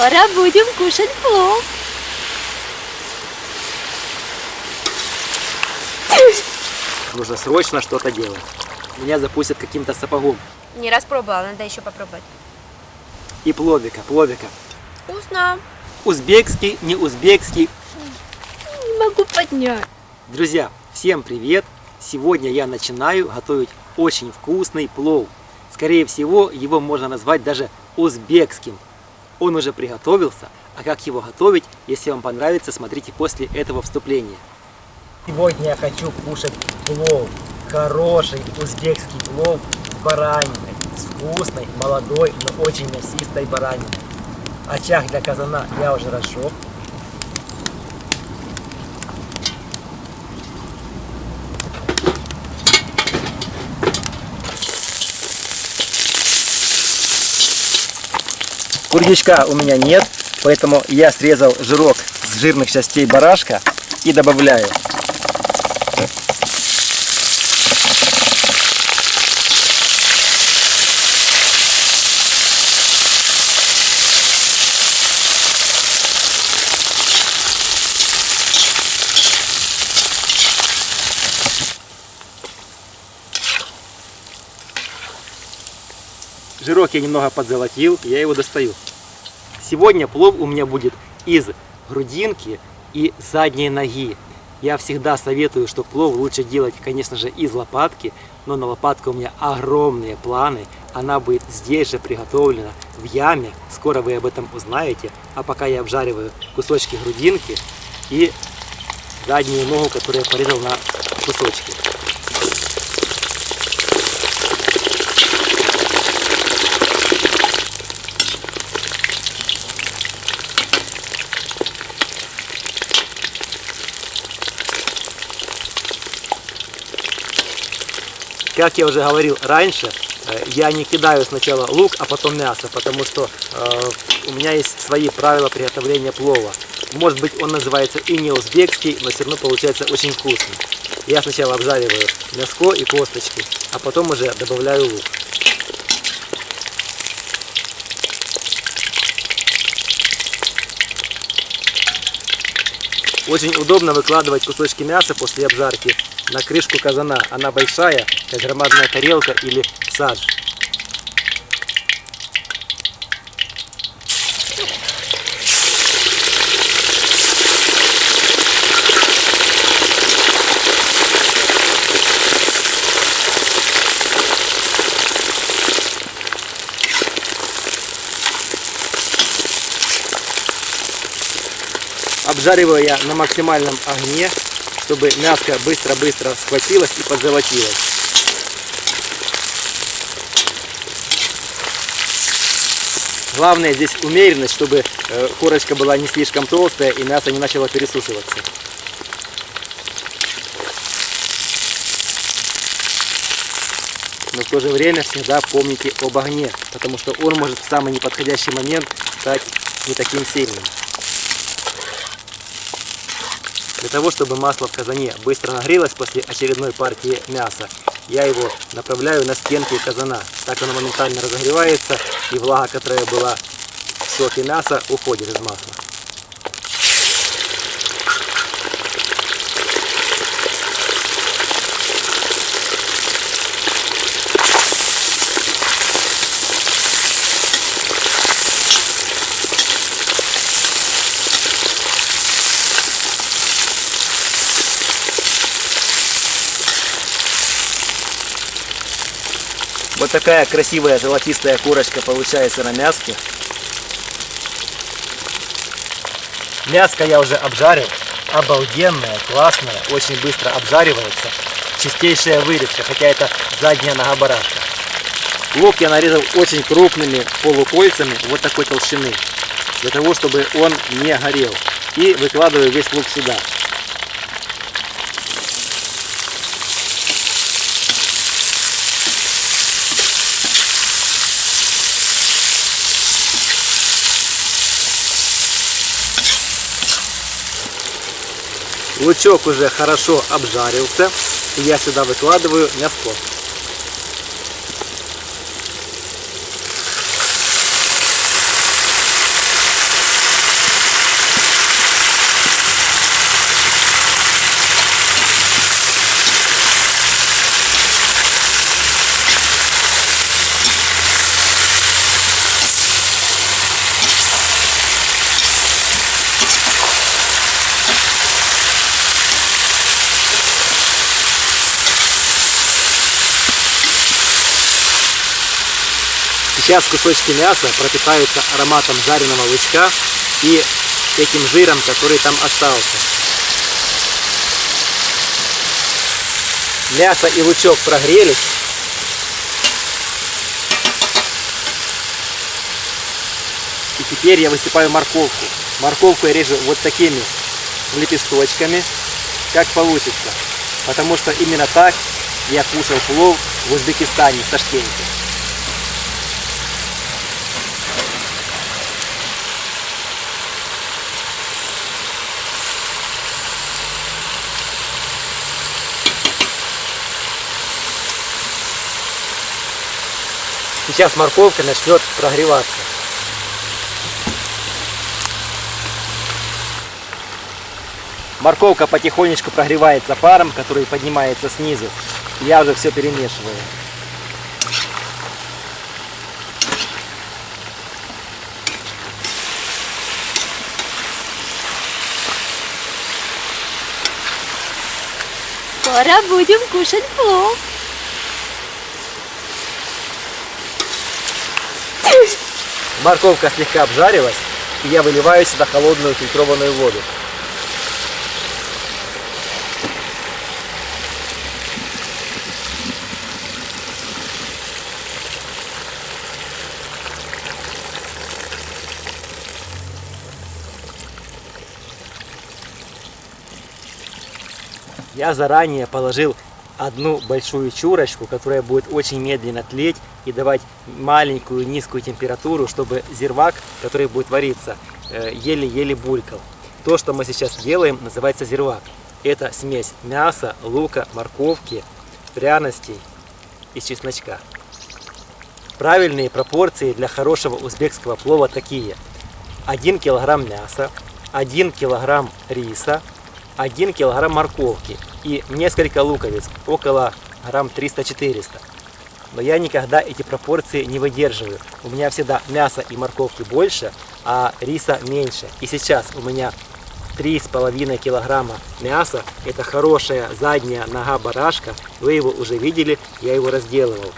Скоро будем кушать плов. Нужно срочно что-то делать. Меня запустят каким-то сапогом. Не раз пробовала, надо еще попробовать. И пловика, пловика. Вкусно. Узбекский, не узбекский. Не могу поднять. Друзья, всем привет! Сегодня я начинаю готовить очень вкусный плов. Скорее всего, его можно назвать даже узбекским. Он уже приготовился, а как его готовить, если вам понравится, смотрите после этого вступления. Сегодня я хочу кушать плов. Хороший узбекский плов с бараниной. С вкусной, молодой, но очень мясистой бараниной. Очаг для казана я уже разжег. Курдючка у меня нет, поэтому я срезал жирок с жирных частей барашка и добавляю. Жирок я немного подзолотил, я его достаю. Сегодня плов у меня будет из грудинки и задней ноги. Я всегда советую, что плов лучше делать, конечно же, из лопатки, но на лопатку у меня огромные планы. Она будет здесь же приготовлена, в яме. Скоро вы об этом узнаете. А пока я обжариваю кусочки грудинки и заднюю ногу, которую я порезал на кусочки. Как я уже говорил раньше, э, я не кидаю сначала лук, а потом мясо, потому что э, у меня есть свои правила приготовления плова. Может быть он называется и не узбекский, но все равно получается очень вкусный. Я сначала обжариваю мяско и косточки, а потом уже добавляю лук. Очень удобно выкладывать кусочки мяса после обжарки на крышку казана. Она большая, как громадная тарелка или садж. Я на максимальном огне, чтобы мяско быстро-быстро схватилось и позолотилось. Главное здесь умеренность, чтобы э, корочка была не слишком толстая и мясо не начало пересушиваться. Но в то же время всегда помните об огне, потому что он может в самый неподходящий момент стать не таким сильным. Для того, чтобы масло в казане быстро нагрелось после очередной партии мяса, я его направляю на стенки казана. Так оно моментально разогревается, и влага, которая была в соке мяса, уходит из масла. Вот такая красивая золотистая курочка получается на мяске. Мяско я уже обжарил. Обалденная, классная, очень быстро обжаривается. Чистейшая вырезка, хотя это задняя нога барашка. Лук я нарезал очень крупными полукольцами вот такой толщины. Для того, чтобы он не горел. И выкладываю весь лук сюда. Лучок уже хорошо обжарился. И я сюда выкладываю мяско. Сейчас кусочки мяса пропитаются ароматом жареного лучка и этим жиром, который там остался. Мясо и лучок прогрелись. И теперь я высыпаю морковку. Морковку я режу вот такими лепесточками, как получится. Потому что именно так я кушал плов в Узбекистане, в Ташкенте. Сейчас морковка начнет прогреваться. Морковка потихонечку прогревается паром, который поднимается снизу. Я уже все перемешиваю. Скоро будем кушать плов. Морковка слегка обжарилась, и я выливаю сюда холодную фильтрованную воду. Я заранее положил одну большую чурочку, которая будет очень медленно тлеть и давать маленькую низкую температуру, чтобы зирвак, который будет вариться, э, еле-еле булькал. То, что мы сейчас делаем, называется зирвак. Это смесь мяса, лука, морковки, пряностей и чесночка. Правильные пропорции для хорошего узбекского плова такие. 1 килограмм мяса, 1 килограмм риса, 1 килограмм морковки и несколько луковиц, около грамм 300-400. Но я никогда эти пропорции не выдерживаю. У меня всегда мяса и морковки больше, а риса меньше. И сейчас у меня 3,5 килограмма мяса. Это хорошая задняя нога барашка. Вы его уже видели, я его разделывал.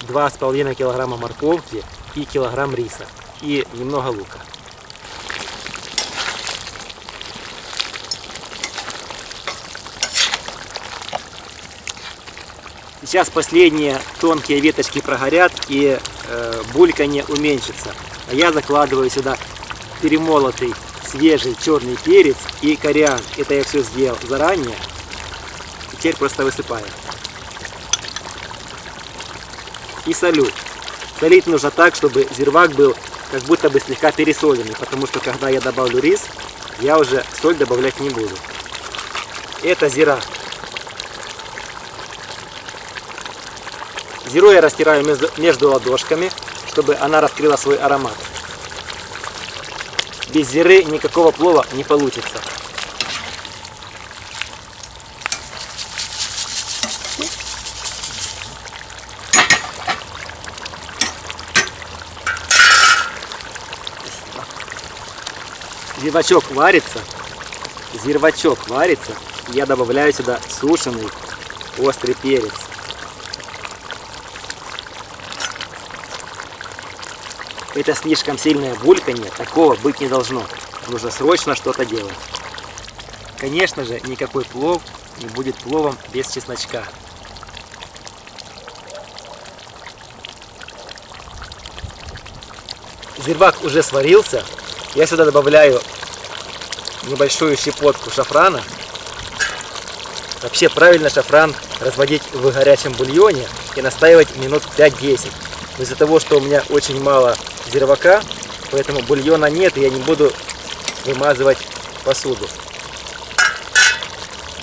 2,5 килограмма морковки и килограмм риса. И немного лука. Сейчас последние тонкие веточки прогорят и э, бульканье уменьшится. А я закладываю сюда перемолотый свежий черный перец и кориан. Это я все сделал заранее. Теперь просто высыпаю. И солю. Солить нужно так, чтобы зирвак был как будто бы слегка пересоленный, потому что когда я добавлю рис, я уже соль добавлять не буду. Это зира. Зиру я растираю между, между ладошками, чтобы она раскрыла свой аромат. Без зиры никакого плова не получится. Зирвачок варится, зирвачок варится, я добавляю сюда сушеный острый перец. Это слишком сильное бульканье, такого быть не должно. Нужно срочно что-то делать. Конечно же, никакой плов не будет пловом без чесночка. Зирвак уже сварился. Я сюда добавляю небольшую щепотку шафрана. Вообще правильно шафран разводить в горячем бульоне и настаивать минут 5-10. Из-за того, что у меня очень мало зирвака, поэтому бульона нет, и я не буду вымазывать посуду.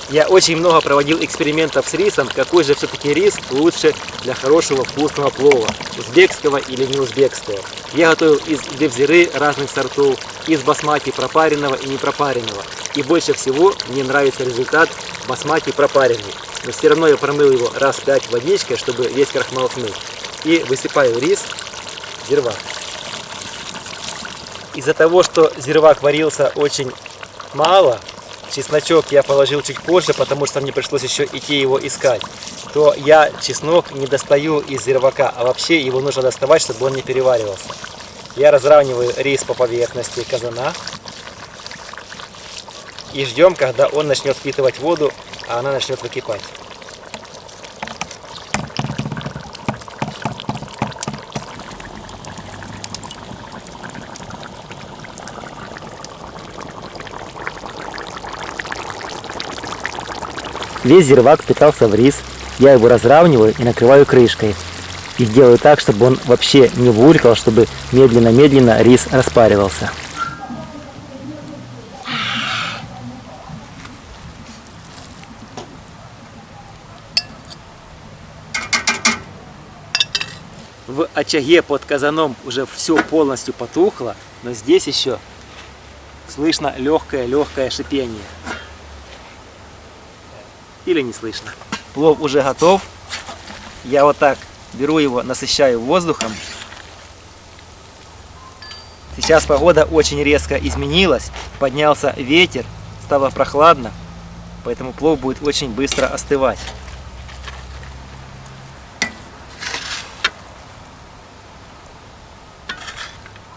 Я очень много проводил экспериментов с рисом, какой же все-таки рис лучше для хорошего вкусного плова, узбекского или не узбекского. Я готовил из девзиры разных сортов, из басмати пропаренного и не пропаренного. И больше всего мне нравится результат басмати пропаренный. Но все равно я промыл его раз пять водичкой, чтобы весь крахмал смыть. И высыпаю рис, зирвак. Из-за того, что зирвак варился очень мало, чесночок я положил чуть позже, потому что мне пришлось еще идти его искать, то я чеснок не достаю из зирвака, а вообще его нужно доставать, чтобы он не переваривался. Я разравниваю рис по поверхности казана и ждем, когда он начнет впитывать воду, а она начнет выкипать. Весь зирвак впитался в рис, я его разравниваю и накрываю крышкой. И делаю так, чтобы он вообще не булькал, чтобы медленно-медленно рис распаривался. В очаге под казаном уже все полностью потухло, но здесь еще слышно легкое-легкое шипение. Или не слышно. Плов уже готов. Я вот так беру его, насыщаю воздухом. Сейчас погода очень резко изменилась. Поднялся ветер, стало прохладно. Поэтому плов будет очень быстро остывать.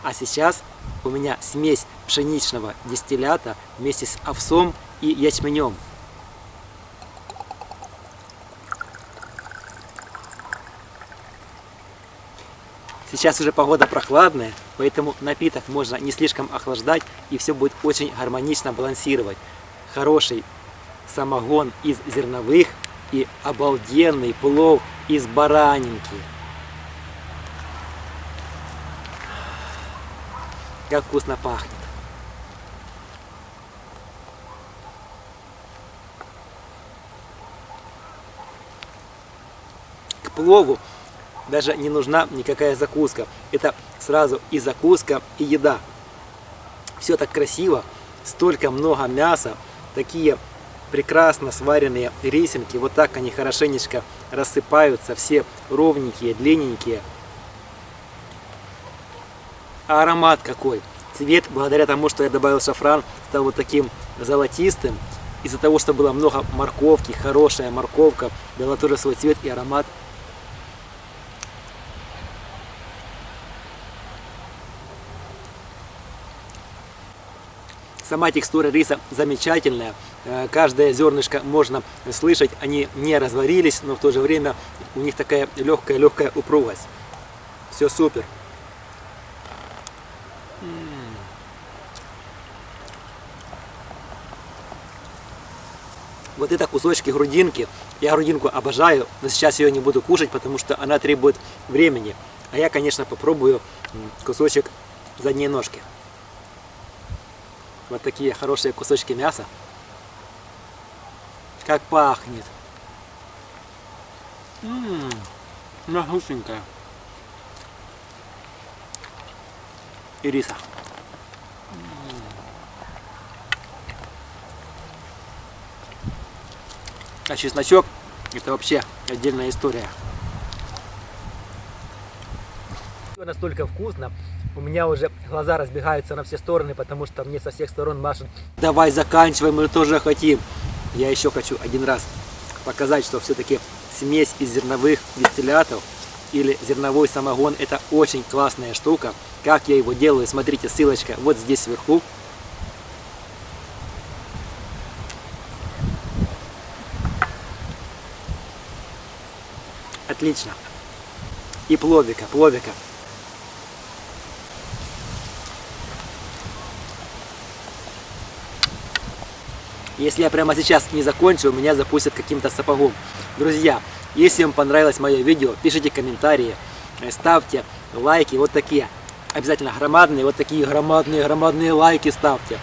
А сейчас у меня смесь пшеничного дистиллята вместе с овсом и ячменем. Сейчас уже погода прохладная, поэтому напиток можно не слишком охлаждать и все будет очень гармонично балансировать. Хороший самогон из зерновых и обалденный плов из баранинки. Как вкусно пахнет. К плову даже не нужна никакая закуска. Это сразу и закуска, и еда. Все так красиво, столько много мяса, такие прекрасно сваренные рисинки, вот так они хорошенечко рассыпаются, все ровненькие, длинненькие. А аромат какой! Цвет, благодаря тому, что я добавил шафран, стал вот таким золотистым. Из-за того, что было много морковки, хорошая морковка, дала тоже свой цвет и аромат Сама текстура риса замечательная. Э, каждое зернышко можно слышать, они не разварились, но в то же время у них такая легкая-легкая упругость. Все супер. Вот это кусочки грудинки. Я грудинку обожаю, но сейчас ее не буду кушать, потому что она требует времени. А я, конечно, попробую кусочек задней ножки. Вот такие хорошие кусочки мяса. Как пахнет. Ммм, нагушенькая. И риса. А чесночок это вообще отдельная история. Настолько вкусно, у меня уже глаза разбегаются на все стороны, потому что мне со всех сторон машут. Давай заканчивай, мы тоже хотим. Я еще хочу один раз показать, что все-таки смесь из зерновых дистиллятов или зерновой самогон это очень классная штука. Как я его делаю, смотрите, ссылочка вот здесь сверху. Отлично. И пловика, пловика. Если я прямо сейчас не закончу, меня запустят каким-то сапогом. Друзья, если вам понравилось мое видео, пишите комментарии, э, ставьте лайки, вот такие. Обязательно громадные, вот такие громадные, громадные лайки ставьте.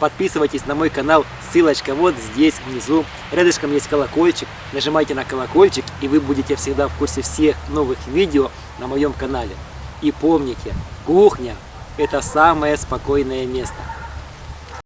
Подписывайтесь на мой канал, ссылочка вот здесь внизу. Рядышком есть колокольчик, нажимайте на колокольчик, и вы будете всегда в курсе всех новых видео на моем канале. И помните, кухня – это самое спокойное место.